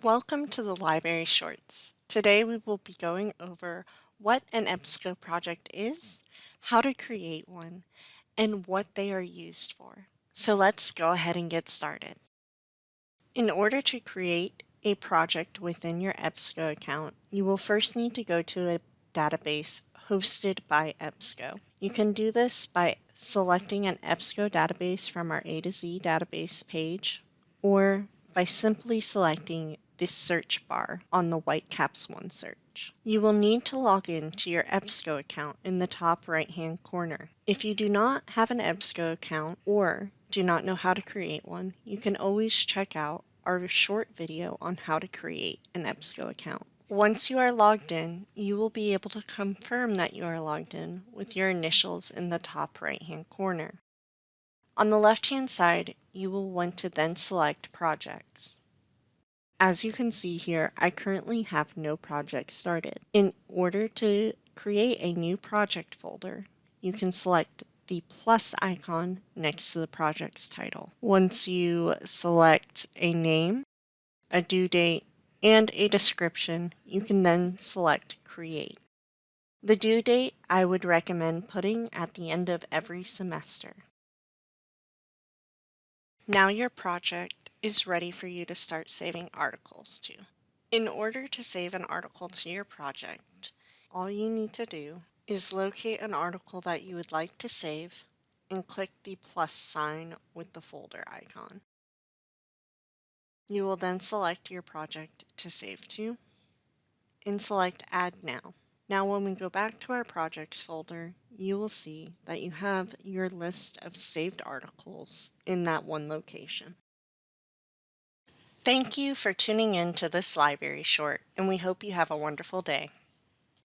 Welcome to the Library Shorts. Today we will be going over what an EBSCO project is, how to create one, and what they are used for. So let's go ahead and get started. In order to create a project within your EBSCO account, you will first need to go to a database hosted by EBSCO. You can do this by selecting an EBSCO database from our A to Z database page or by simply selecting the search bar on the Whitecaps OneSearch. You will need to log in to your EBSCO account in the top right hand corner. If you do not have an EBSCO account or do not know how to create one, you can always check out our short video on how to create an EBSCO account. Once you are logged in, you will be able to confirm that you are logged in with your initials in the top right hand corner. On the left hand side, you will want to then select Projects. As you can see here, I currently have no project started. In order to create a new project folder, you can select the plus icon next to the project's title. Once you select a name, a due date, and a description, you can then select Create. The due date I would recommend putting at the end of every semester. Now your project is ready for you to start saving articles to. In order to save an article to your project, all you need to do is locate an article that you would like to save and click the plus sign with the folder icon. You will then select your project to save to and select Add Now. Now when we go back to our projects folder, you will see that you have your list of saved articles in that one location. Thank you for tuning in to this library short, and we hope you have a wonderful day.